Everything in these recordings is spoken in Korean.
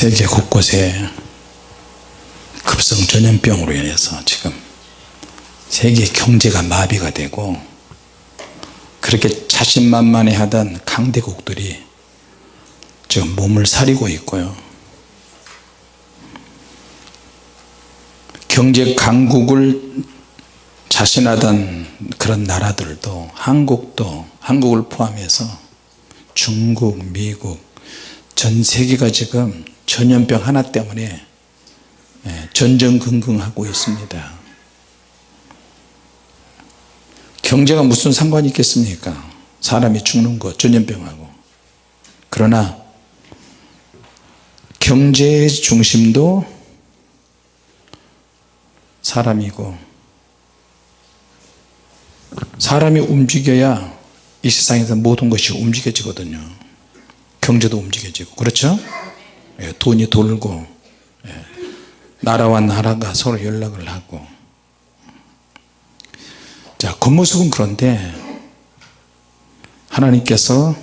세계 곳곳에 급성 전염병으로 인해서 지금 세계 경제가 마비가 되고 그렇게 자신만만해 하던 강대국들이 지금 몸을 사리고 있고요. 경제 강국을 자신하던 그런 나라들도 한국도 한국을 포함해서 중국 미국 전 세계가 지금 전염병 하나 때문에 예, 전전긍긍하고 있습니다. 경제가 무슨 상관이 있겠습니까? 사람이 죽는 것 전염병하고. 그러나 경제의 중심도 사람이고 사람이 움직여야 이 세상에서 모든 것이 움직여지거든요. 경제도 움직여지고. 그렇죠? 예, 돈이 돌고 예, 나라와 나라가 서로 연락을 하고 자 겉모습은 그런데 하나님께서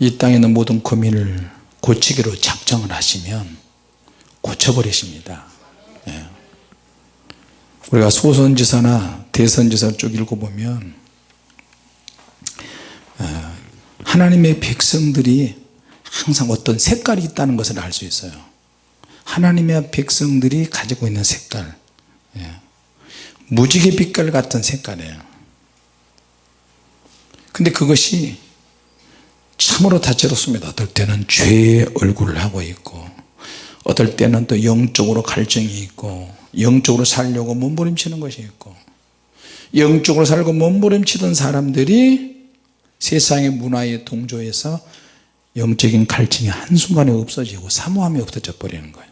이 땅에 있는 모든 고민을 고치기로 작정을 하시면 고쳐버리십니다 예. 우리가 소선지서나 대선지서 쭉 읽어보면 어, 하나님의 백성들이 항상 어떤 색깔이 있다는 것을 알 수 있어요. 하나님의 백성들이 가지고 있는 색깔. 예. 무지개 빛깔 같은 색깔이에요. 근데 그것이 참으로 다채롭습니다. 어떨 때는 죄의 얼굴을 하고 있고 어떨 때는 또 영적으로 갈증이 있고 영적으로 살려고 몸부림치는 것이 있고 영적으로 살고 몸부림치던 사람들이 세상의 문화에 동조해서 영적인 갈증이 한순간에 없어지고 사모함이 없어져 버리는 거예요.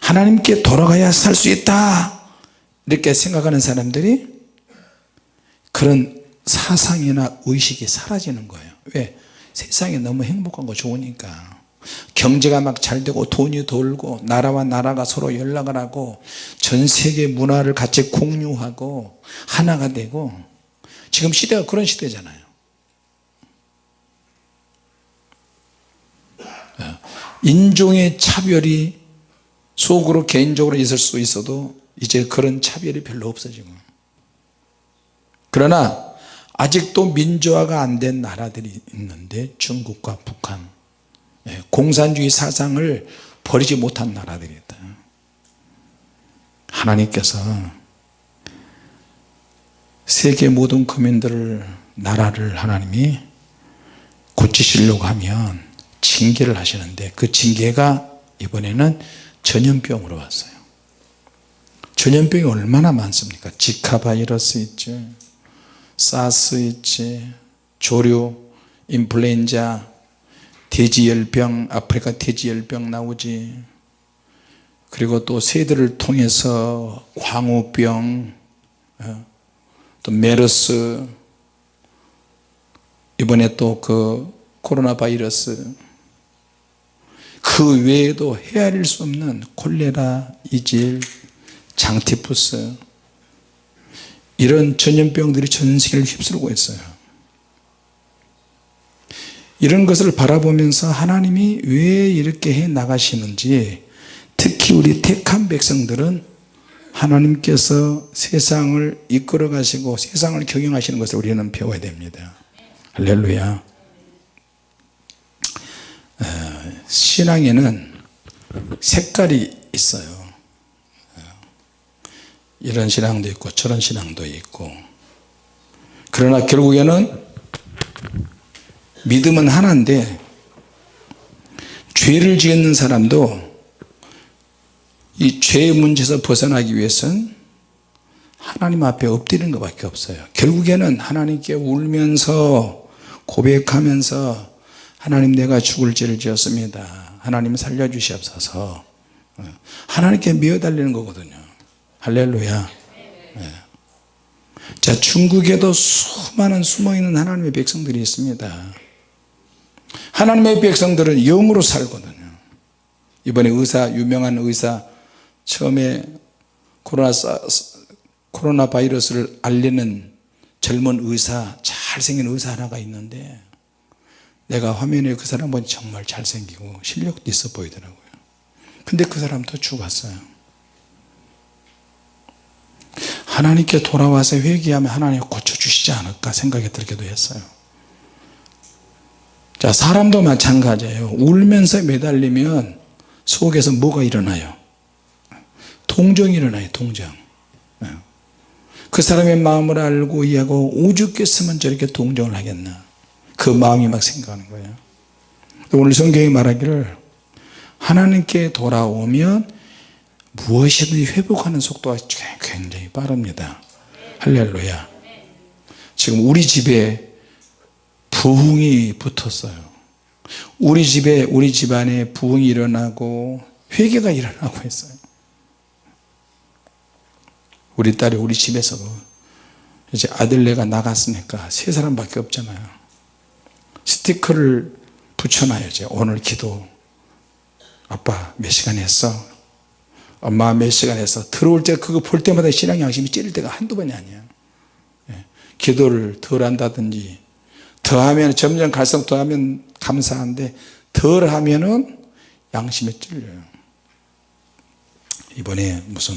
하나님께 돌아가야 살 수 있다. 이렇게 생각하는 사람들이 그런 사상이나 의식이 사라지는 거예요. 왜? 세상이 너무 행복하고 좋으니까. 경제가 막 잘 되고 돈이 돌고 나라와 나라가 서로 연락을 하고 전 세계 문화를 같이 공유하고 하나가 되고 지금 시대가 그런 시대잖아요 인종의 차별이 속으로 개인적으로 있을 수 있어도 이제 그런 차별이 별로 없어지고. 그러나 아직도 민주화가 안 된 나라들이 있는데 중국과 북한. 예, 공산주의 사상을 버리지 못한 나라들이 있다. 하나님께서 세계 모든 국민들을 나라를 하나님이 고치시려고 하면 징계를 하시는데 그 징계가 이번에는 전염병으로 왔어요. 전염병이 얼마나 많습니까? 지카 바이러스 있지 사스 있지 조류 인플루엔자 돼지열병 아프리카 돼지열병 나오지. 그리고 또 새들을 통해서 광우병 어, 또 메르스 이번에 또 그 코로나 바이러스 그 외에도 헤아릴 수 없는 콜레라, 이질, 장티푸스 이런 전염병들이 전 세계를 휩쓸고 있어요. 이런 것을 바라보면서 하나님이 왜 이렇게 해 나가시는지 특히 우리 택한 백성들은 하나님께서 세상을 이끌어 가시고 세상을 경영하시는 것을 우리는 배워야 됩니다. 할렐루야 신앙에는 색깔이 있어요. 이런 신앙도 있고 저런 신앙도 있고. 그러나 결국에는 믿음은 하나인데 죄를 지은 사람도 이 죄의 문제에서 벗어나기 위해서는 하나님 앞에 엎드리는 것밖에 없어요. 결국에는 하나님께 울면서 고백하면서 하나님 내가 죽을 죄를 지었습니다. 하나님 살려주시옵소서. 하나님께 미어달리는 거거든요. 할렐루야. 네. 자 중국에도 수많은 숨어있는 하나님의 백성들이 있습니다. 하나님의 백성들은 영으로 살거든요. 이번에 의사 유명한 의사 처음에 코로나, 코로나 바이러스를 알리는 젊은 의사 잘생긴 의사 하나가 있는데 내가 화면에 그 사람 보니 정말 잘생기고 실력도 있어 보이더라고요. 근데 그 사람도 죽었어요. 하나님께 돌아와서 회개하면 하나님 고쳐주시지 않을까 생각이 들기도 했어요. 자 사람도 마찬가지예요. 울면서 매달리면 속에서 뭐가 일어나요? 동정이 일어나요 동정. 예. 그 사람의 마음을 알고 이해하고 오죽했으면 저렇게 동정을 하겠나 그 마음이 막 생각하는 거예요. 오늘 성경이 말하기를 하나님께 돌아오면 무엇이든지 회복하는 속도가 굉장히 빠릅니다. 할렐루야. 지금 우리 집에 부흥이 붙었어요. 우리 집에 우리 집안에 부흥이 일어나고 회개가 일어나고 있어요. 우리 딸이 우리 집에서도 이제 아들내가 나갔으니까 세 사람밖에 없잖아요 스티커를 붙여놔야죠 오늘 기도. 아빠 몇 시간 했어? 엄마 몇 시간 했어? 들어올 때 그거 볼 때마다 신앙 양심이 찌를 때가 한두 번이 아니야. 예. 기도를 덜 한다든지 더하면 점점 갈수록 더하면 감사한데 덜 하면은 양심에 찔려요. 이번에 무슨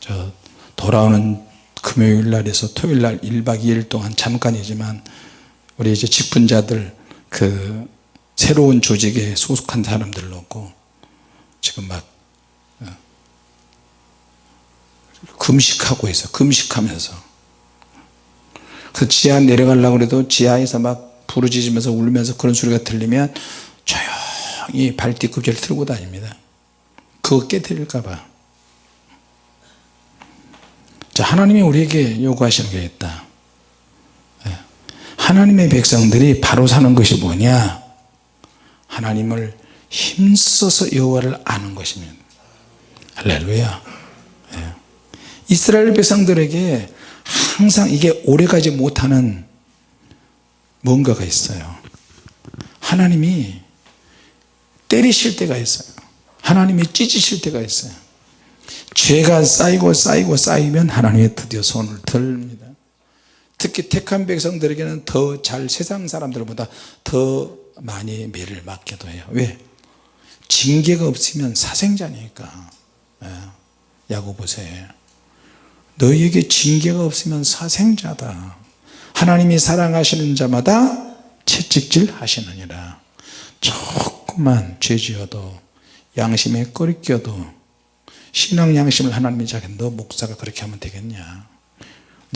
저 돌아오는 금요일 날에서 토요일 날 1박 2일 동안 잠깐이지만 우리 이제 직분자들 그 새로운 조직에 소속한 사람들 놓고 지금 막 어, 금식하고 있어. 금식하면서. 그 지하 내려가려고 해도 지하에서 막 부르짖으면서 울면서 그런 소리가 들리면 조용히 발뒤꿈치를 틀고 다닙니다. 그거 깨뜨릴까봐. 자 하나님이 우리에게 요구하시는 게 있다. 예. 하나님의 백성들이 바로 사는 것이 뭐냐? 하나님을 힘써서 여호와를 아는 것입니다. 할렐루야. 예. 이스라엘 백성들에게 항상 이게 오래가지 못하는 뭔가가 있어요. 하나님이 때리실 때가 있어요. 하나님이 찢으실 때가 있어요. 죄가 쌓이고 쌓이고 쌓이면 하나님이 드디어 손을 들립니다 특히 택한 백성들에게는 더 잘 세상 사람들보다 더 많이 매를 맞게도 해요. 왜? 징계가 없으면 사생자니까. 예. 야고보세. 너희에게 징계가 없으면 사생자다. 하나님이 사랑하시는 자마다 채찍질 하시느니라. 조금만 죄지어도 양심에 꺼리껴도 신앙 양심을 하나님이 자기 너 목사가 그렇게 하면 되겠냐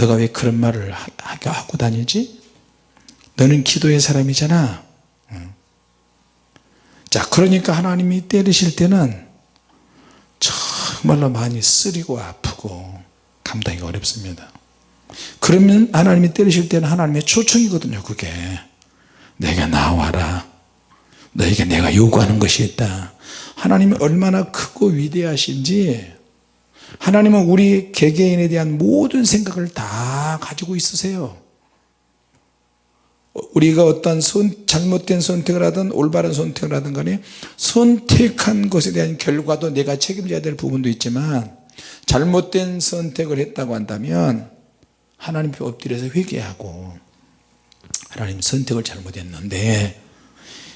너가 왜 그런 말을 하고 다니지? 너는 기도의 사람이잖아. 자 그러니까 하나님이 때리실 때는 정말로 많이 쓰리고 아프고 감당이 어렵습니다. 그러면 하나님이 때리실 때는 하나님의 초청이거든요 그게 내가 나와라. 너에게 내가 요구하는 것이 있다. 하나님이 얼마나 크고 위대하신지 하나님은 우리 개개인에 대한 모든 생각을 다 가지고 있으세요. 우리가 어떤 선, 잘못된 선택을 하든 올바른 선택을 하든 간에 선택한 것에 대한 결과도 내가 책임져야 될 부분도 있지만 잘못된 선택을 했다고 한다면 하나님 앞에 엎드려서 회개하고 하나님 선택을 잘못했는데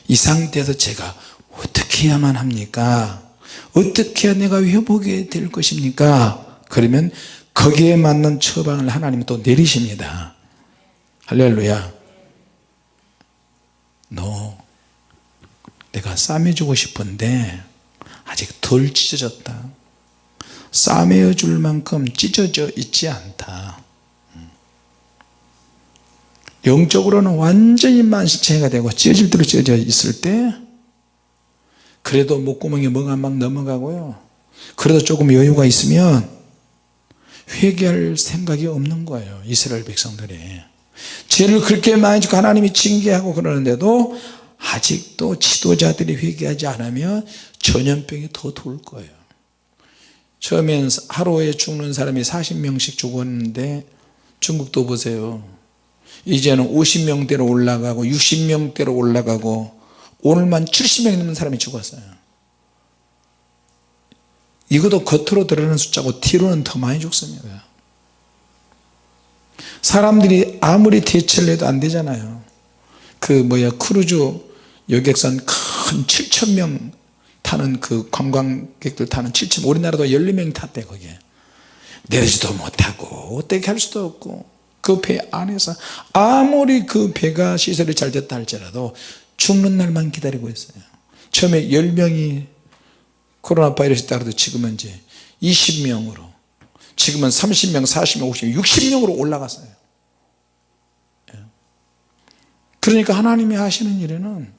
이 상태에서 제가 어떻게 해야만 합니까 어떻게 내가 회복이 될 것입니까? 그러면 거기에 맞는 처방을 하나님이 또 내리십니다. 할렐루야. 너 내가 싸매주고 싶은데 아직 덜 찢어졌다. 싸매어 줄 만큼 찢어져 있지 않다. 영적으로는 완전히 만신체가 되고 찢어질 대로 찢어져 있을 때 그래도 목구멍에 뭐가 막 넘어가고요. 그래도 조금 여유가 있으면 회개할 생각이 없는 거예요 이스라엘 백성들이. 죄를 그렇게 많이 짓고 하나님이 징계하고 그러는데도 아직도 지도자들이 회개하지 않으면 전염병이 더 돌 거예요. 처음엔 하루에 죽는 사람이 40명씩 죽었는데 중국도 보세요. 이제는 50명대로 올라가고 60명대로 올라가고 오늘만 70명이 넘는 사람이 죽었어요. 이것도 겉으로 드러나는 숫자고 뒤로는 더 많이 죽습니다. 사람들이 아무리 대처를 해도 안 되잖아요. 그 뭐야 크루즈 여객선 큰 7천명 타는 그 관광객들 타는 7천 우리나라도 12명이 탔대 거기에. 내리지도 못하고 어떻게 할 수도 없고. 그 배 안에서 아무리 그 배가 시설이 잘 됐다 할지라도 죽는 날만 기다리고 있어요. 처음에 10명이 코로나 바이러스 따라도 지금은 이제 20명으로 지금은 30명 40명 50명 60명으로 올라갔어요. 예. 그러니까 하나님이 하시는 일에는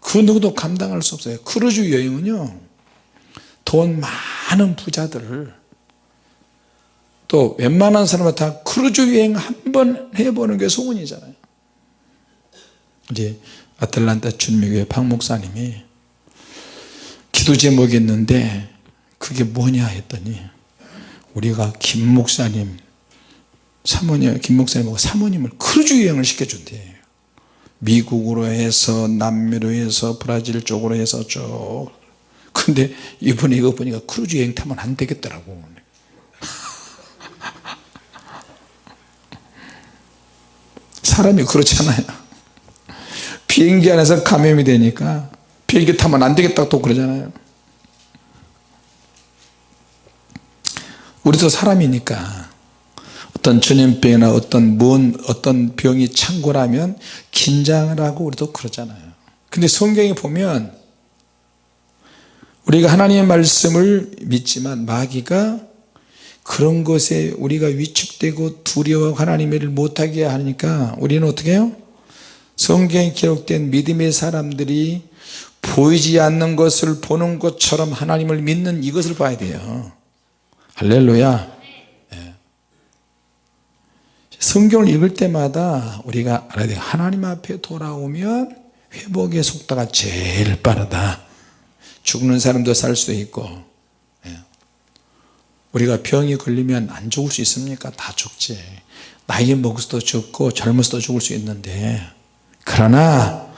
그 누구도 감당할 수 없어요. 크루즈 여행은요 돈 많은 부자들을 또 웬만한 사람은 다 크루즈 여행 한 번 해보는 게 소원이잖아요 이제 아틀란타 준미교회 박 목사님이 기도 제목이 있는데 그게 뭐냐 했더니 우리가 김 목사님 사모님 김 목사님하고 사모님을 크루즈 여행을 시켜준대. 미국으로 해서 남미로 해서 브라질 쪽으로 해서 쭉. 근데 이번에 이거 보니까 크루즈 여행 타면 안 되겠더라고. 사람이 그렇잖아요 비행기 안에서 감염이 되니까 비행기 타면 안 되겠다고 또 그러잖아요 우리도 사람이니까 어떤 전염병이나 어떤 뭔 어떤 병이 창궐하면 긴장을 하고 우리도 그러잖아요 근데 성경에 보면 우리가 하나님의 말씀을 믿지만 마귀가 그런 것에 우리가 위축되고 두려워 하나님의 일을 못하게 하니까 우리는 어떻게 해요? 성경에 기록된 믿음의 사람들이 보이지 않는 것을 보는 것처럼 하나님을 믿는 이것을 봐야 돼요. 할렐루야. 예. 성경을 읽을 때마다 우리가 알아야 돼요. 하나님 앞에 돌아오면 회복의 속도가 제일 빠르다. 죽는 사람도 살 수 있고 우리가 병이 걸리면 안 죽을 수 있습니까? 다 죽지. 나이 먹어서도 죽고 젊어서도 죽을 수 있는데 그러나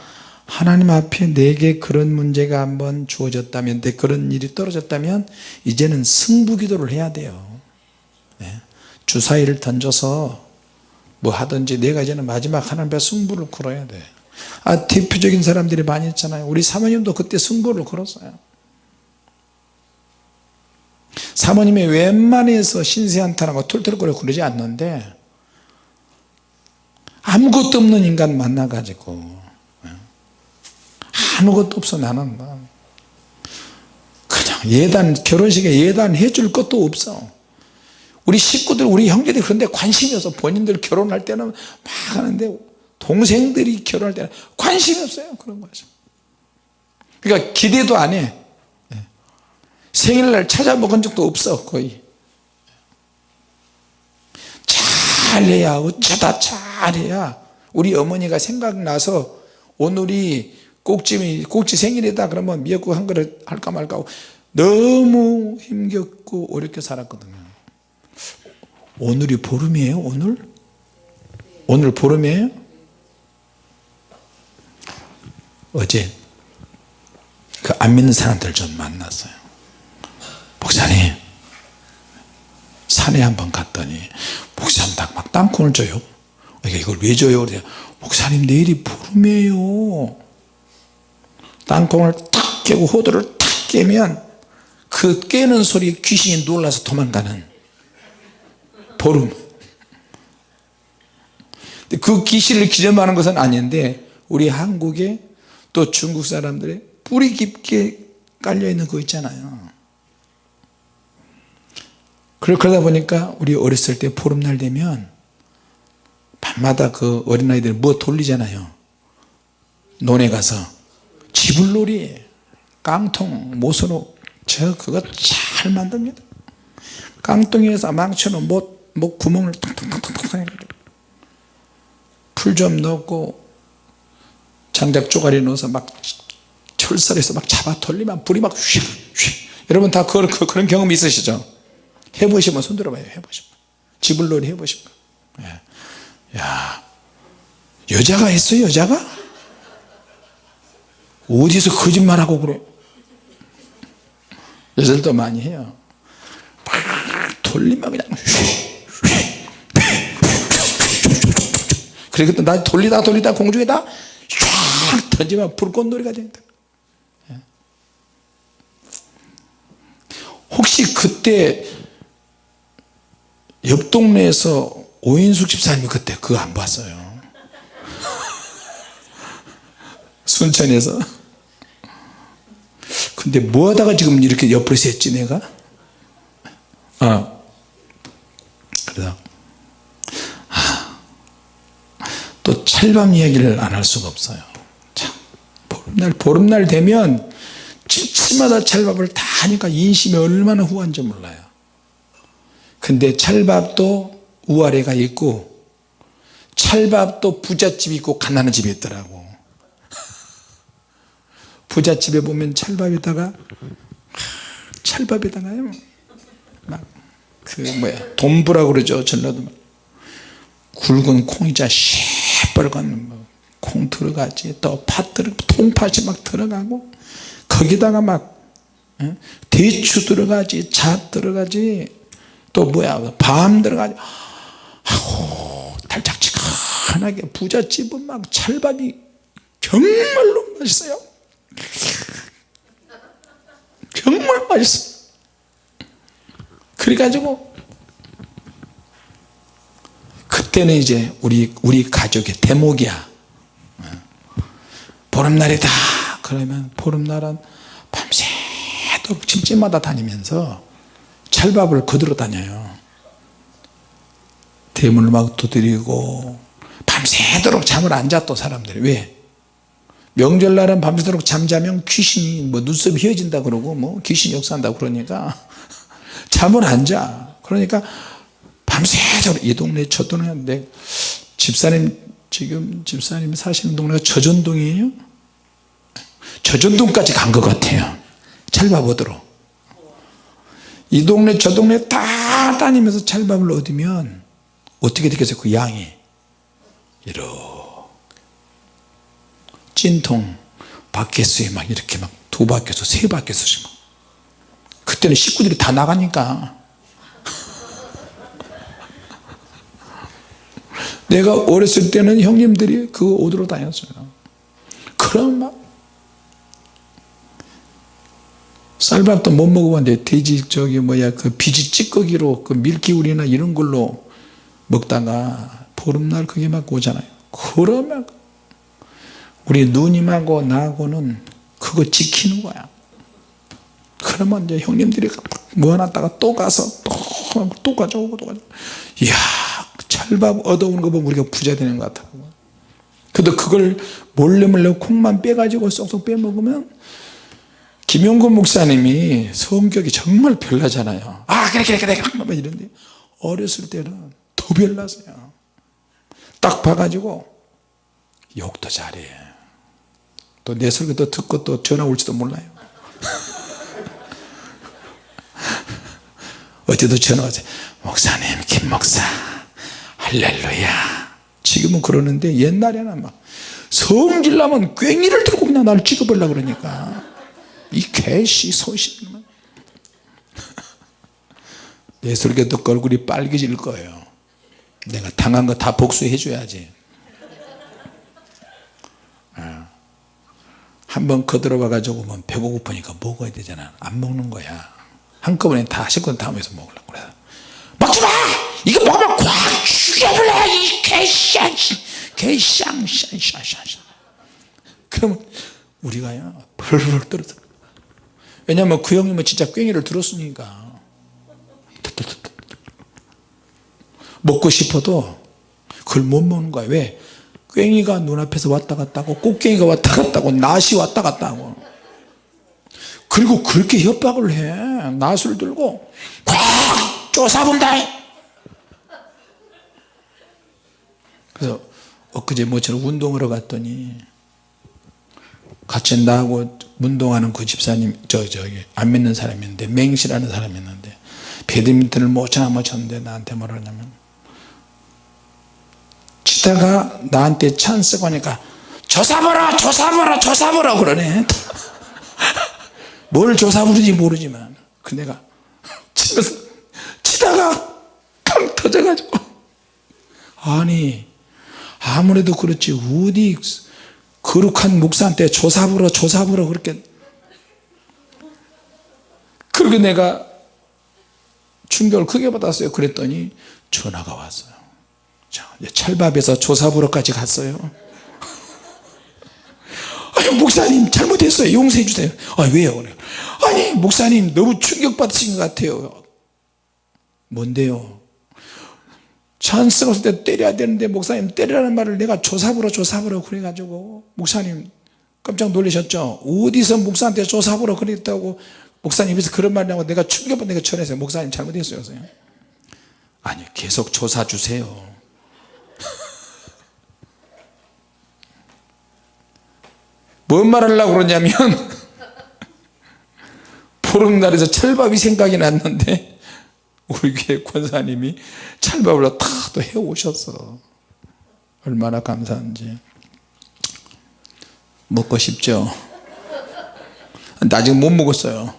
하나님 앞에 내게 그런 문제가 한번 주어졌다면 내 그런 일이 떨어졌다면 이제는 승부기도를 해야 돼요. 네. 주사위를 던져서 뭐 하든지 내가 이제는 마지막 하나님 앞에 승부를 걸어야 돼. 아, 대표적인 사람들이 많이 있잖아요. 우리 사모님도 그때 승부를 걸었어요. 사모님이 웬만해서 신세한탄하고 툴툴거려 그러지 않는데 아무것도 없는 인간 만나가지고 예. 아무것도 없어 나는. 뭐. 그냥 예단 결혼식에 예단 해 줄 것도 없어. 우리 식구들 우리 형제들이 그런데 관심이 없어. 본인들 결혼할 때는 막 하는데 동생들이 결혼할 때는 관심이 없어요 그런 거죠 그러니까 기대도 안해. 생일날 찾아먹은 적도 없어 거의 잘해야 어쩌다 잘해야 우리 어머니가 생각나서 오늘이 꼭지, 꼭지 생일이다 그러면 미역국 한 그릇 할까 말까 하고 너무 힘겹고 어렵게 살았거든요 오늘이 보름이에요 오늘? 오늘 보름이에요? 어제 그 안 믿는 사람들 좀 만났어요 목사님 산에 한번 갔더니 목사님 막 땅콩을 줘요. 이걸 왜 줘요? 그래 목사님 내일이 보름이에요. 땅콩을 탁 깨고 호두를 탁 깨면 그 깨는 소리에 귀신이 놀라서 도망가는 보름. 그 귀신을 기점하는 것은 아닌데 우리 한국에 또 중국 사람들의 뿌리 깊게 깔려있는 거 있잖아요 그러다 보니까 우리 어렸을 때 보름날 되면 밤마다 그 어린아이들 뭐 돌리잖아요. 논에 가서 지불놀이 깡통 모서로 저 그거 잘 만듭니다. 깡통에서 망쳐놓은 뭐, 뭐 구멍을 탕탕탕탕 풀좀 넣고 장작 쪼가리 넣어서 막 철살에서 막 잡아 돌리면 불이 막 휘, 휘. 여러분 다 그, 그, 그런 경험 있으시죠 해보시면 손 들어봐요. 해보시면. 지불놀이 해보시면. 예. 야 여자가 했어 여자가? 어디서 거짓말하고 그래? 여자들도 많이 해요. 돌리면 그냥 그리고 나 돌리다 돌리다 공중에다 팍 터지면 불꽃놀이가 된다 예. 혹시 그때 옆 동네에서 오인숙 집사님이 그때 그거 안 봤어요. 순천에서. 근데 뭐 하다가 지금 이렇게 옆으로 샜지 내가? 어. 그래서 아, 또 찰밤 이야기를 안 할 수가 없어요. 참 보름날 보름날 되면 집집마다 찰밥을 다 하니까 인심이 얼마나 후한지 몰라요 근데 찰밥도 우아래가 있고 찰밥도 부잣집이 있고 가난한 집이 있더라고. 부잣집에 보면 찰밥에다가 찰밥에다가요. 막그 뭐야 돈부라고 그러죠 전라도. 굵은 콩이자 시뻘건 뭐콩 들어가지 또 팥 들어 통팥이 막 들어가고 거기다가 막 어? 대추 들어가지 잣 들어가지 또 뭐야 밤 들어가지. 아우 달짝지근하게 부잣집은 막 찰밥이 정말로 맛있어요. 정말 맛있어 그래가지고 그때는 이제 우리 우리 가족의 대목이야. 보름날이다 그러면 보름날은 밤새도록 집집마다 다니면서 찰밥을 거들어 다녀요. 대문을 막 두드리고 밤새도록 잠을 안자또 사람들이. 왜? 명절날은 밤새도록 잠자면 귀신이 뭐 눈썹이 휘어진다 그러고 뭐 귀신이 역사한다 그러니까 잠을 안 자. 그러니까 밤새도록 이 동네 저 동네 집사님 지금 집사님 사시는 동네가 저전동이에요? 저전동까지 간 것 같아요. 얻으러 이 동네 저 동네 다 다니면서 찰밥을 얻으면 어떻게 되겠어요 그 양이? 이렇게 찐통 바켓스에 막 이렇게 막 두 바켓스 세 바켓스씩 막. 그때는 식구들이 다 나가니까. 내가 어렸을 때는 형님들이 그 옷으로 다녔어요. 그럼 막 쌀밥도 못 먹어봤는데 돼지 저기 뭐야 그 비지 찌꺼기로 그 밀기울이나 이런 걸로 먹다가 보름날 그게 막 오잖아요. 그러면 우리 누님하고 나하고는 그거 지키는 거야. 그러면 이제 형님들이 모아놨다가 또 가서 또, 또 가져오고 또 가져오고. 이야 찰밥 얻어오는 거 보면 우리가 부자 되는 것 같더라고 근데 그걸 몰래 몰래 콩만 빼가지고 쏙쏙 빼먹으면 김용근 목사님이 성격이 정말 별나잖아요. 아 그래 그래 그래 그래. 이런데 어렸을 때는 더 별났어요. 딱 봐가지고 욕도 잘해. 또 내 설교도 듣고 또 전화 올지도 몰라요. 어제도 전화 왔어요. 목사님 김 목사. 할렐루야. 지금은 그러는데 옛날에는 막 성질나면 괭이를 들고 그냥 나를 찍어보려고 그러니까 이 개씨 내 설교 듣고 얼굴이 빨개질 거예요. 내가 당한 거 다 복수해 줘야지. 한번 거들어 와 가지고 뭐 배고프니까 먹어야 되잖아. 안 먹는 거야. 한꺼번에 다 식권 다음에서 먹으려고 그래 먹지마! 이거 먹으면 꽉 죽여버려 이 개쌍 개쌍 쌍쌍쌍 그러면 우리가요 벌벌 떨어져 왜냐면 그 형님은 진짜 괭이를 들었으니까. 먹고 싶어도 그걸 못 먹는 거야. 왜? 괭이가 눈앞에서 왔다 갔다 하고 꽃갱이가 왔다 갔다 하고 낫이 왔다 갔다 하고. 그리고 그렇게 협박을 해. 낫을 들고 꽉 쫓아본다. 그래서 엊그제 모처럼 운동하러 갔더니 같이 나하고 운동하는 그 집사님 저 저기 안 믿는 사람이었는데 맹시라는 사람이었는데 배드민턴을 못쳐못 쳤는데 나한테 뭐라 하냐면 치다가 나한테 찬스가 오니까 조사보라 조사보라 조사보라 그러네. 뭘 조사부르지 모르지만 그 내가 치면서 치다가 팡 터져가지고. 아니 아무래도 그렇지. 어디 거룩한 목사한테 조사부러 조사부러 그렇게 그렇게 내가 충격을 크게 받았어요. 그랬더니 전화가 왔어요. 자 찰밥에서 조사부러까지 갔어요. 아니 목사님 잘못했어요. 용서해 주세요. 아 왜요 아니 목사님 너무 충격받으신 것 같아요. 뭔데요 찬스가 때 때려야 되는데 목사님 때리라는 말을 내가 조사부러 조사부러 그래가지고 목사님 깜짝 놀라셨죠 어디서 목사한테 조사부러 그랬다고 목사님께서 그런 말을 하고 내가 충격받 내가 전했어요 목사님 잘못했어요 선생님. 아니 계속 조사 주세요 뭔 말 하려고 그러냐면 보름날에서 철밥이 생각이 났는데 우리 교회 권사님이 철밥을 다또 해오셨어 얼마나 감사한지. 먹고 싶죠? 근데 아직 못 먹었어요.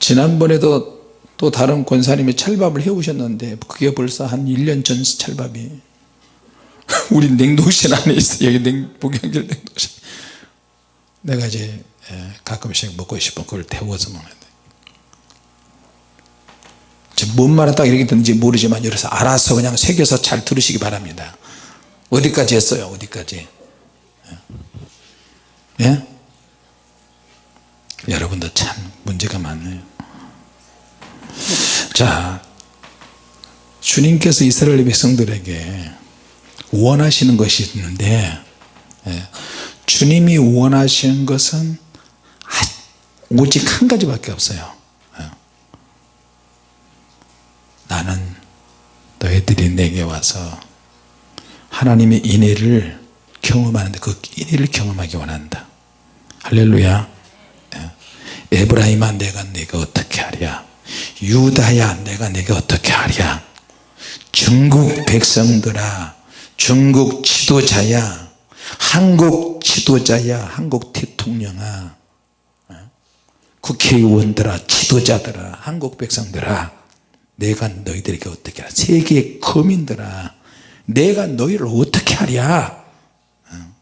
지난번에도 또 다른 권사님이 찰밥을 해오셨는데 그게 벌써 한 1년 전 찰밥이. 우리 냉동실 안에 있어 여기 냉, 복양질 냉동실. 내가 이제 예, 가끔씩 먹고 싶으면 그걸 데워서 먹는데 뭔 말을 딱 이렇게 듣는지 모르지만 여기서 알아서 그냥 새겨서 잘 들으시기 바랍니다 어디까지 했어요 어디까지 예? 예? 여러분도 참 문제가 많네요 자 주님께서 이스라엘 백성들에게 원하시는 것이 있는데 예, 주님이 원하시는 것은 오직 한 가지밖에 없어요 예. 나는 너희들이 내게 와서 하나님의 인애를 경험하는데 그 인애를 경험하기 원한다. 할렐루야. 예. 에브라임아 내가 내가 어떻게 하랴? 유다야 내가 내가 어떻게 하랴? 중국 백성들아 중국 지도자야 한국 지도자야 한국 대통령아 어? 국회의원들아 지도자들아 한국 백성들아 내가 너희들에게 어떻게 하랴 세계 거민들아 내가 너희를 어떻게 하랴 어?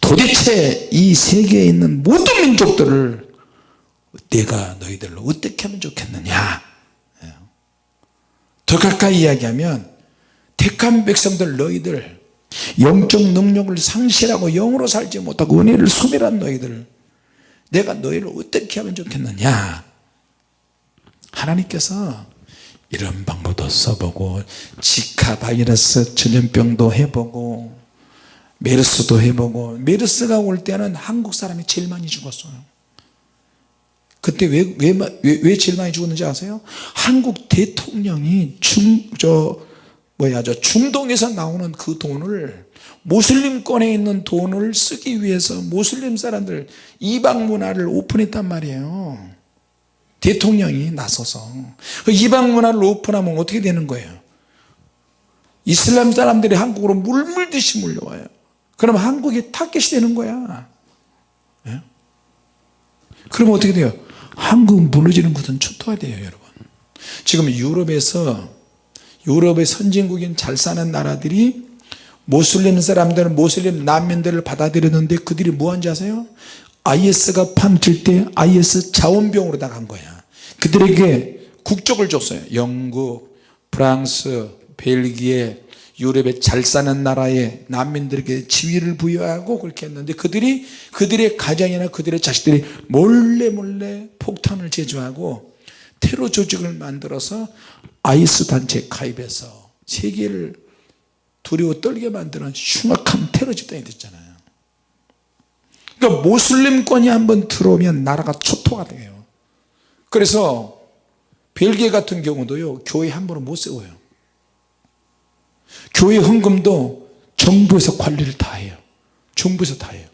도대체 이 세계에 있는 모든 민족들을 내가 너희들로 어떻게 하면 좋겠느냐 어? 더 가까이 이야기하면 택한 백성들 너희들 영적 능력을 상실하고 영으로 살지 못하고 은혜를 소멸한 너희들 내가 너희를 어떻게 하면 좋겠느냐 하나님께서 이런 방법도 써보고 지카 바이러스 전염병도 해보고 메르스도 해보고 메르스가 올 때는 한국 사람이 제일 많이 죽었어요 그때 왜, 왜, 왜, 왜 제일 많이 죽었는지 아세요? 한국 대통령이 중, 저, 뭐야, 저 중동에서 나오는 그 돈을 모슬림권에 있는 돈을 쓰기 위해서 모슬림 사람들 이방 문화를 오픈했단 말이에요 대통령이 나서서 그 이방 문화를 오픈하면 어떻게 되는 거예요? 이슬람 사람들이 한국으로 물물듯이 몰려와요. 그럼 한국이 타겟이 되는 거야. 예? 그러면 어떻게 돼요? 한국 무너지는 것은 초토화돼요 여러분. 지금 유럽에서 유럽의 선진국인 잘 사는 나라들이 모슬림 사람들은 모슬림 난민들을 받아들였는데 그들이 뭐 한지 아세요? IS가 판칠 때 IS 자원병으로 나간 거야. 그들에게 국적을 줬어요. 영국, 프랑스, 벨기에 유럽에 잘 사는 나라의 난민들에게 지위를 부여하고 그렇게 했는데 그들이 그들의 가정이나 그들의 자식들이 몰래 몰래 폭탄을 제조하고 테러 조직을 만들어서 아이스 단체에 가입해서 세계를 두려워 떨게 만드는 흉악한 테러 집단이 됐잖아요 그러니까 모슬림권이 한번 들어오면 나라가 초토가 돼요. 그래서 벨기에 같은 경우도요 교회 함부로 못 세워요. 교회 헌금도 정부에서 관리를 다 해요. 정부에서 다 해요.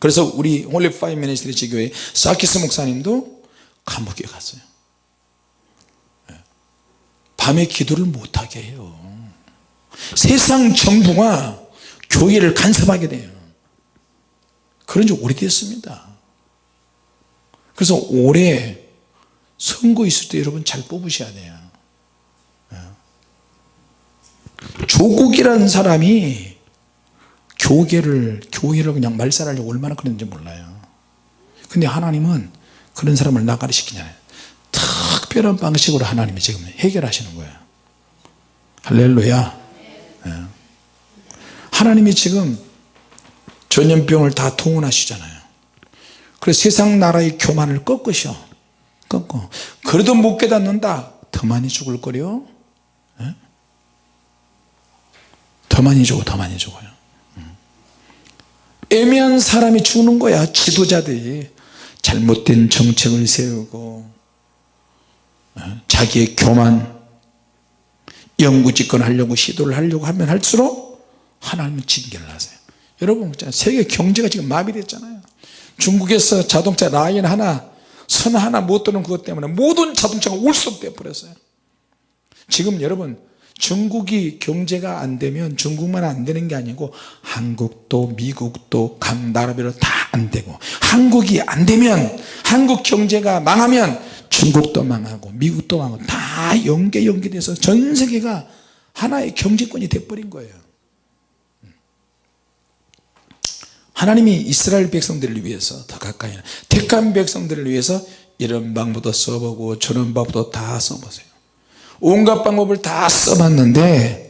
그래서 우리 Holy Fire Ministry 지교회 사키스 목사님도 감옥에 갔어요. 예. 밤에 기도를 못하게 해요. 세상 정부가 교회를 간섭하게 돼요 그런 지 오래됐습니다. 그래서 올해 선거 있을 때 여러분 잘 뽑으셔야 돼요. 예. 조국이라는 사람이 교계를 교회를 그냥 말살하려고 얼마나 그랬는지 몰라요. 근데 하나님은 그런 사람을 나가리 시키잖아요 특별한 방식으로 하나님이 지금 해결하시는 거예요. 할렐루야. 예. 하나님이 지금 전염병을 다 통원하시잖아요. 그래서 세상 나라의 교만을 꺾으셔. 꺾고 그래도 못 깨닫는다. 더 많이 죽을 거려 예? 더 많이 죽어 더 많이 죽어요. 음. 애매한 사람이 죽는 거야 지도자들이. 잘못된 정책을 세우고 어? 자기의 교만 영구집권 하려고 시도를 하려고 하면 할수록 하나님은 징계를 하세요 여러분 세계 경제가 지금 마비됐잖아요. 중국에서 자동차 라인 하나 선 하나 못 도는 그것 때문에 모든 자동차가 울수돼 버렸어요. 지금 여러분 중국이 경제가 안 되면 중국만 안 되는 게 아니고 한국도 미국도 각 나라별로 다 안 되고 한국이 안 되면 한국 경제가 망하면 중국도 망하고 미국도 망하고 다 연계 연계돼서 전 세계가 하나의 경제권이 돼버린 거예요 하나님이 이스라엘 백성들을 위해서 더 가까이 택한 백성들을 위해서 이런 방법도 써보고 저런 방법도 다 써보세요. 온갖 방법을 다 써봤는데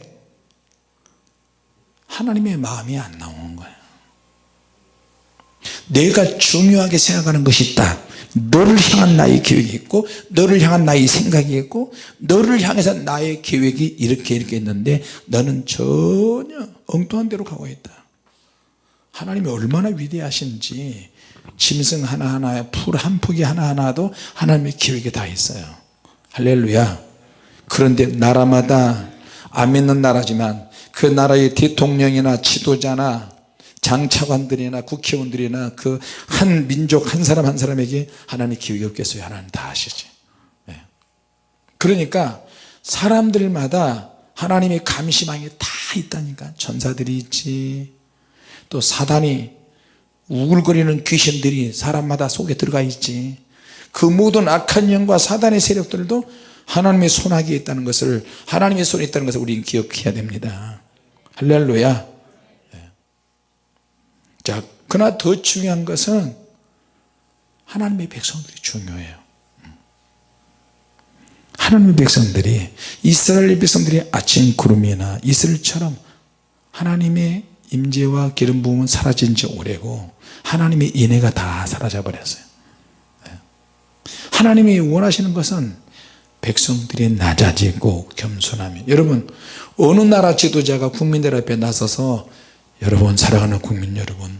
하나님의 마음이 안 나오는 거예요 내가 중요하게 생각하는 것이 있다. 너를 향한 나의 계획이 있고 너를 향한 나의 생각이 있고 너를 향해서 나의 계획이 이렇게 이렇게 있는데 너는 전혀 엉뚱한 데로 가고 있다 하나님이 얼마나 위대하신지 짐승 하나하나에 풀 한 포기 하나하나도 하나님의 계획이 다 있어요. 할렐루야. 그런데 나라마다 안 믿는 나라지만 그 나라의 대통령이나 지도자나 장차관들이나 국회의원들이나 그 한 민족 한 사람 한 사람에게 하나님 기억이 없겠어요. 하나님 다 아시지? 네. 그러니까 사람들마다 하나님의 감시망이 다 있다니까. 전사들이 있지 또 사단이 우글거리는 귀신들이 사람마다 속에 들어가 있지. 그 모든 악한 영과 사단의 세력들도 하나님의 손아귀에 있다는 것을 하나님의 손에 있다는 것을 우리는 기억해야 됩니다. 할렐루야. 자 그러나 더 중요한 것은 하나님의 백성들이 중요해요. 하나님의 백성들이 이스라엘 백성들이 아침 구름이나 이슬처럼 하나님의 임재와 기름 부음은 사라진 지 오래고 하나님의 인애가 다 사라져 버렸어요. 하나님이 원하시는 것은 백성들이 낮아지고 겸손하며 여러분 어느 나라 지도자가 국민들 앞에 나서서 여러분 사랑하는 국민 여러분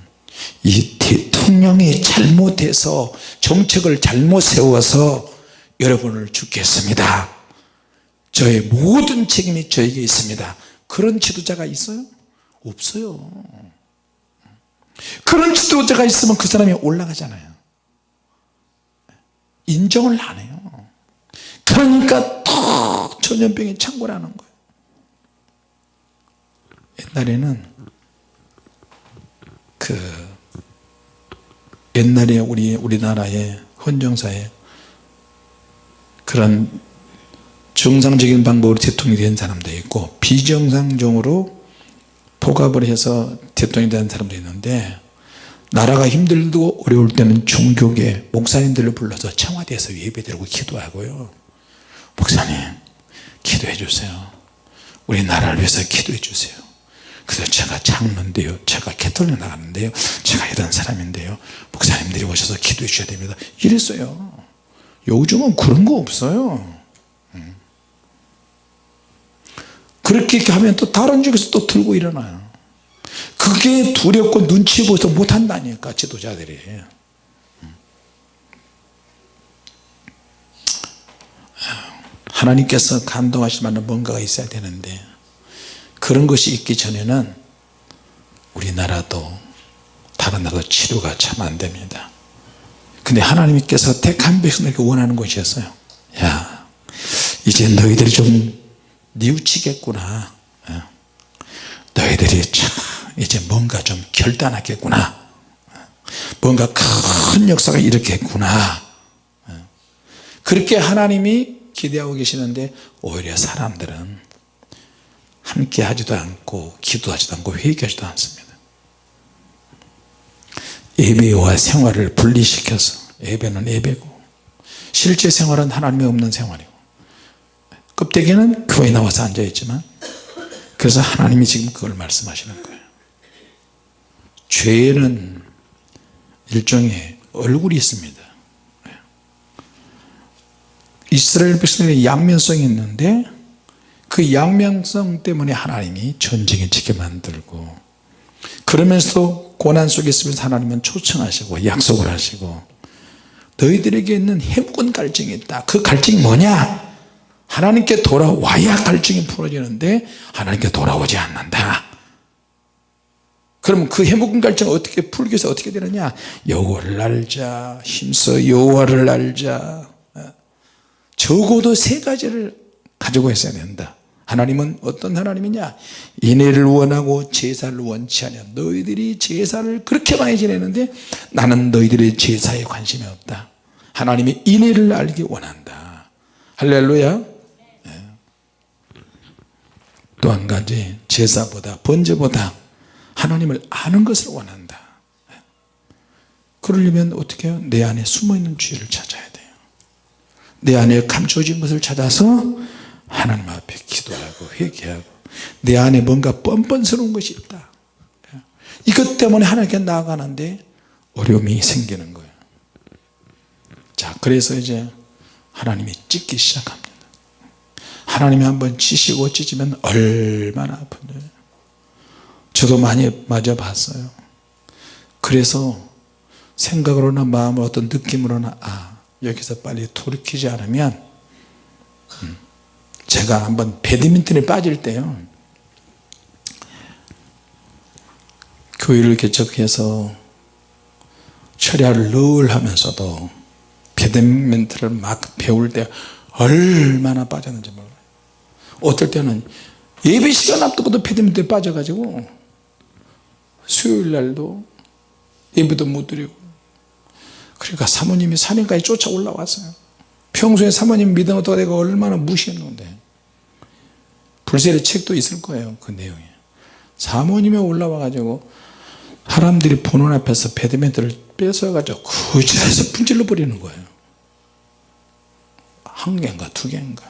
이 대통령이 잘못해서 정책을 잘못 세워서 여러분을 죽겠습니다. 저의 모든 책임이 저에게 있습니다. 그런 지도자가 있어요? 없어요. 그런 지도자가 있으면 그 사람이 올라가잖아요. 인정을 안 해요. 그러니까 더 전염병이 창궐하는 거예요. 옛날에는 그 옛날에 우리 우리나라의 헌정사에 그런 정상적인 방법으로 대통령이 된 사람도 있고 비정상적으로 포갑을 해서 대통령이 된 사람도 있는데 나라가 힘들고 어려울 때는 종교계 목사님들을 불러서 청와대에서 예배드리고 기도하고요. 목사님 기도해 주세요. 우리 나라를 위해서 기도해 주세요. 그래서 제가 장로인데요. 제가 개톨릭 나갔는데요. 제가 이런 사람인데요. 목사님들이 오셔서 기도해 주셔야 됩니다. 이랬어요. 요즘은 그런 거 없어요 음. 그렇게 하면 또 다른 쪽에서 또 들고 일어나요. 그게 두렵고 눈치 보여서 못한다니까 지도자들이. 음. 하나님께서 감동하실 만한 뭔가가 있어야 되는데 그런 것이 있기 전에는 우리나라도 다른 나라도 치료가 참 안됩니다. 근데 하나님께서 택한 백성에게 원하는 것이었어요. 야 이제 너희들이 좀 뉘우치겠구나. 예. 너희들이 참 이제 뭔가 좀 결단하겠구나. 뭔가 큰 역사가 일으켰구나. 예. 그렇게 하나님이 기대하고 계시는데 오히려 사람들은 함께 하지도 않고 기도하지도 않고 회개하지도 않습니다. 예배와 생활을 분리시켜서 예배는 예배고 실제 생활은 하나님이 없는 생활이고 껍데기는 교회 나와서 앉아있지만 그래서 하나님이 지금 그걸 말씀하시는 거예요. 죄는 일종의 얼굴이 있습니다. 이스라엘 백성들이 양면성이 있는데 그 양면성 때문에 하나님이 전쟁에 지게 만들고 그러면서도 고난 속에 있으면서 하나님은 초청하시고 약속을 하시고 너희들에게 있는 해묵은 갈증이 있다. 그 갈증이 뭐냐 하나님께 돌아와야 갈증이 풀어지는데 하나님께 돌아오지 않는다. 그러면 그 해묵은 갈증을 어떻게 풀기 위해서 어떻게 되느냐? 여호와를 알자 힘써 여호와를 알자. 적어도 세 가지를 가지고 있어야 된다. 하나님은 어떤 하나님이냐? 인애를 원하고 제사를 원치 않냐 너희들이 제사를 그렇게 많이 지내는데 나는 너희들의 제사에 관심이 없다. 하나님이 인애를 알기 원한다. 할렐루야. 네. 또 한 가지 제사보다 번제보다 하나님을 아는 것을 원한다. 그러려면 어떻게 해요? 내 안에 숨어있는 죄를 찾아야 돼요. 내 안에 감춰진 것을 찾아서 하나님 앞에 기도하고 회개하고 내 안에 뭔가 뻔뻔스러운 것이 있다. 이것 때문에 하나님께 나아가는데 어려움이 생기는 거예요. 자 그래서 이제 하나님이 찢기 시작합니다 하나님이 한번 찢시고 찢으면 얼마나 아픈지 저도 많이 맞아 봤어요. 그래서 생각으로나 마음으로 어떤 느낌으로나 아 여기서 빨리 돌이키지 않으면 음, 제가 한번 배드민턴에 빠질 때요. 교회를 개척해서 철야를 늘 하면서도 배드민턴을 막 배울 때 얼마나 빠졌는지 몰라요 어떨 때는 예배 시간 앞두고도 배드민턴에 빠져가지고 수요일 날도 예배도 못 드리고. 그러니까 사모님이 산행까지 쫓아 올라왔어요. 평소에 사모님 믿음어도 내가 얼마나 무시했는데. 불세례 책도 있을 거예요 그 내용에 사모님이 올라와 가지고 사람들이 보는 앞에서 배드민턴을 뺏어 가지고 그 자리에서 분질러 버리는 거예요. 한 개인가 두 개인가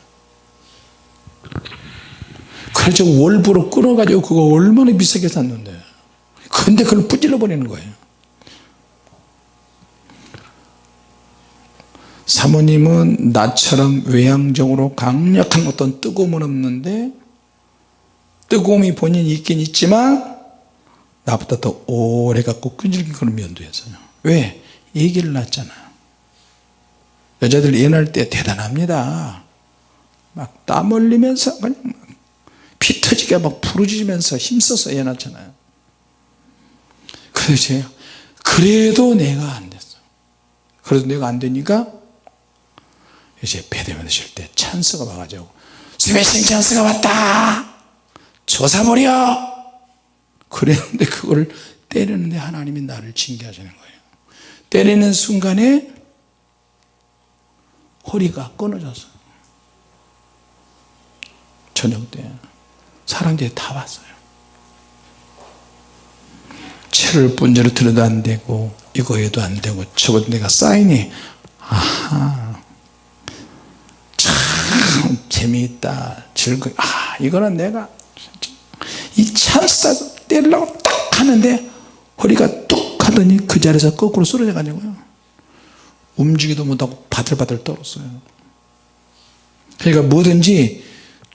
그래서 월부로 끊어 가지고 그거 얼마나 비싸게 샀는데. 근데 그걸 분질러 버리는 거예요. 사모님은 나처럼 외향적으로 강력한 어떤 뜨거움은 없는데 뜨거움이 본인이 있긴 있지만 나보다 더 오래 갖고 끈질긴 그런 면도 있어요. 왜? 얘기를 낳잖아요. 여자들 예날 때 대단합니다 막 땀 흘리면서 그냥 피 터지게 막 부르짖으면서 힘써서 애 낳잖아요. 그래서 제가 그래도 내가 안 됐어. 그래도 내가 안 되니까 이제 배대면 쉴 때 찬스가 와가지고 스매싱 찬스가 왔다! 조사버려! 그랬는데 그걸 때리는데 하나님이 나를 징계하시는 거예요. 때리는 순간에 허리가 끊어졌어요 저녁 때 사람들이 다 왔어요. 채를 분재로 들어도 안 되고 이거 해도 안 되고 저거 내가 사인이 아하. 참 재미있다. 즐거 아 이거는 내가 이 찬스 때리려고 딱 하는데 허리가 뚝 하더니 그 자리에서 거꾸로 쓰러져 가지고요. 움직이도 못하고 바들바들 떨었어요. 그러니까 뭐든지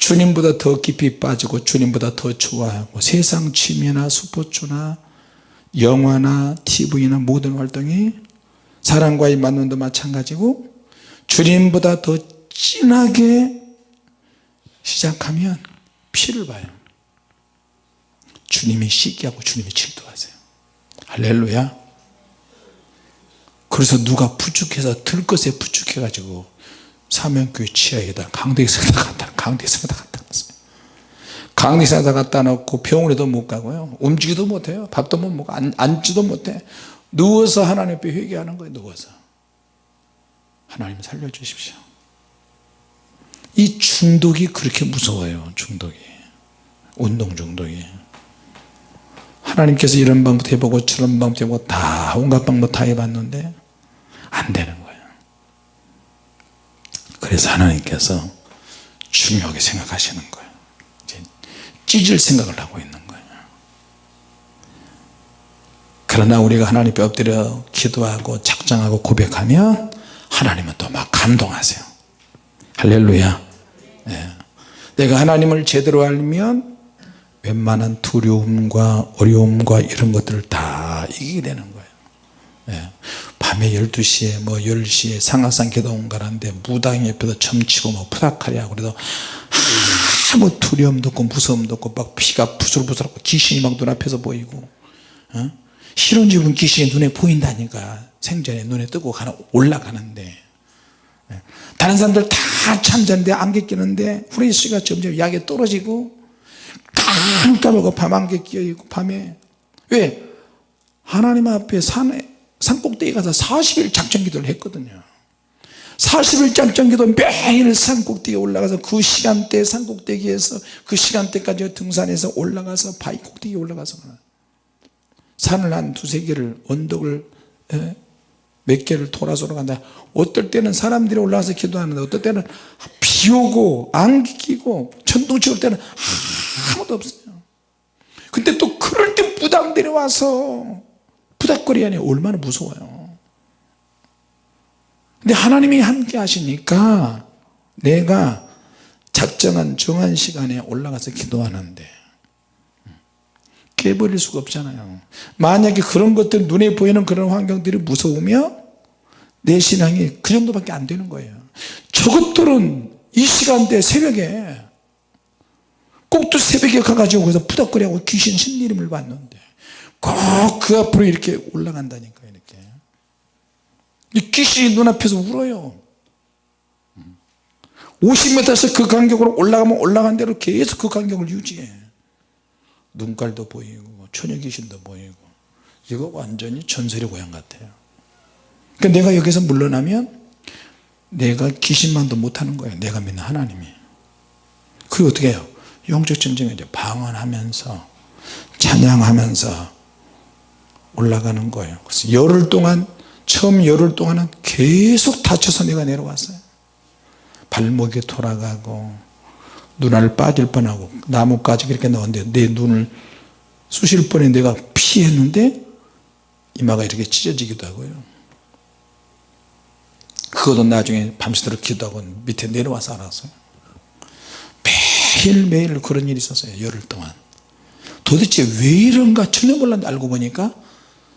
주님보다 더 깊이 빠지고 주님보다 더 좋아하고 세상 취미나 스포츠나 영화나 TV나 모든 활동이 사람과의 만남도 마찬가지고 주님보다 더 진하게 시작하면 피를 봐요. 주님이 시기하고 주님이 질투하세요. 할렐루야. 그래서 누가 부축해서 들것에 부축해 가지고 사명교회 지하에다 강대성에다 갖다 강대성에다 갖다 놨어요. 강대성에다 갖다 놓고 병원에도 못 가고요. 움직이도 못해요. 밥도 못 먹고 앉 지도 못해. 누워서 하나님 앞에 회개하는 거예요 누워서. 하나님 살려주십시오. 이 중독이 그렇게 무서워요 중독이. 운동 중독이에요 하나님께서 이런 방법 해보고 저런 방법 해보고 다 온갖 방법 다 해봤는데 안 되는 거예요. 그래서 하나님께서 중요하게 생각하시는 거예요. 찢을 생각을 하고 있는 거예요. 그러나 우리가 하나님 앞에 엎드려 기도하고 작정하고 고백하면 하나님은 또 막 감동하세요. 할렐루야. 예. 내가 하나님을 제대로 알면 웬만한 두려움과 어려움과 이런 것들을 다 이기게 되는 거예요. 예. 밤에 12시에 뭐 10시에 상하산 기도원 가는데 무당 옆에서 점치고 뭐 푸닥하랴 그래도 아무 두려움도 없고 무서움도 없고 막 피가 부슬부슬하고 귀신이 막 눈앞에서 보이고 어? 실은 집은 귀신이 눈에 보인다니까 생전에 눈에 뜨고 가는, 올라가는데 예. 다른 사람들 다 참자인데 안개 끼는데 후레쉬가 점점 약에 떨어지고 깜깜하고 밤 안개 끼어있고 밤에 왜? 하나님 앞에 산에 산꼭대기 가서 40일 작전 기도를 했거든요. 40일 작전 기도 매일 산꼭대기에 올라가서 그 시간대 산꼭대기에서 그 시간대까지 등산해서 올라가서 바위 꼭대기에 올라가서 산을 한 두세 개를 언덕을 에, 몇 개를 돌아서 올라간다. 어떨 때는 사람들이 올라가서 기도하는데 어떨 때는 비 오고 안개 끼고 천둥 치올 때는 아무도 없어요. 근데 또 그럴 때 부당들이 와서 부닥거리 안에 얼마나 무서워요. 근데 하나님이 함께 하시니까 내가 작정한 정한 시간에 올라가서 기도하는데 깨버릴 수가 없잖아요. 만약에 그런 것들 눈에 보이는 그런 환경들이 무서우면 내 신앙이 그 정도밖에 안 되는 거예요. 저것들은 이 시간대 새벽에 꼭두 새벽에 가가지고 거기서 푸덕거리하고 귀신 신리림을 받는데 꼭 그 앞으로 이렇게 올라간다니까 이렇게. 이 귀신이 눈앞에서 울어요. 50m에서 그 간격으로 올라가면 올라간 대로 계속 그 간격을 유지해. 눈깔도 보이고 처녀 귀신도 보이고. 이거 완전히 전설의 고향 같아요. 그러니까 내가 여기서 물러나면 내가 귀신만도 못하는 거예요. 내가 믿는 하나님이. 그게 어떻게 해요? 영적 전쟁에 이제 방언하면서 찬양하면서 올라가는 거예요. 그래서 열흘 동안 처음 열흘 동안은 계속 다쳐서 내가 내려왔어요. 발목이 돌아가고 눈알 빠질 뻔하고 나뭇가지 그렇게 나오는데 내 눈을 쑤실 뻔에 내가 피했는데 이마가 이렇게 찢어지기도 하고요. 그것도 나중에 밤새도록 기도하고 밑에 내려와서 알았어요. 매일매일 그런 일이 있었어요 열흘 동안. 도대체 왜 이런가 전혀 몰랐는데 알고 보니까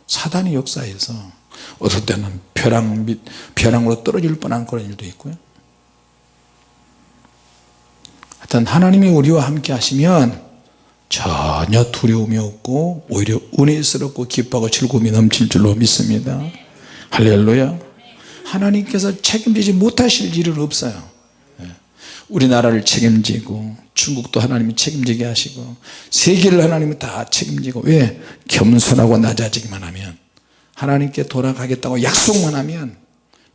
사단의 역사에서 어떨 때는 벼랑 밑 벼랑으로 떨어질 뻔한 그런 일도 있고요. 하여튼 하나님이 우리와 함께 하시면 전혀 두려움이 없고 오히려 은혜스럽고 기뻐하고 즐거움이 넘칠 줄로 믿습니다. 할렐루야. 하나님께서 책임지지 못하실 일은 없어요. 예. 우리나라를 책임지고 중국도 하나님이 책임지게 하시고 세계를 하나님이 다 책임지고 왜? 겸손하고 낮아지기만 하면 하나님께 돌아가겠다고 약속만 하면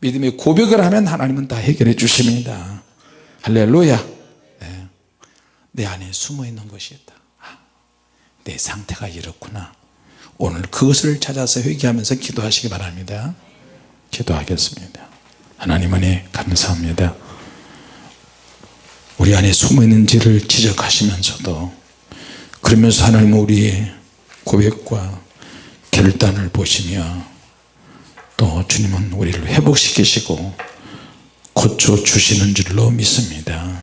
믿음의 고백을 하면 하나님은 다 해결해 주십니다. 할렐루야. 네. 내 안에 숨어 있는 것이 있다. 아, 내 상태가 이렇구나. 오늘 그것을 찾아서 회개하면서 기도하시기 바랍니다. 기도하겠습니다. 하나님 안에 감사합니다 우리 안에 숨어있는지를 지적하시면서도 그러면서 하나님 우리의 고백과 결단을 보시며 또 주님은 우리를 회복시키시고 고쳐주시는 줄로 믿습니다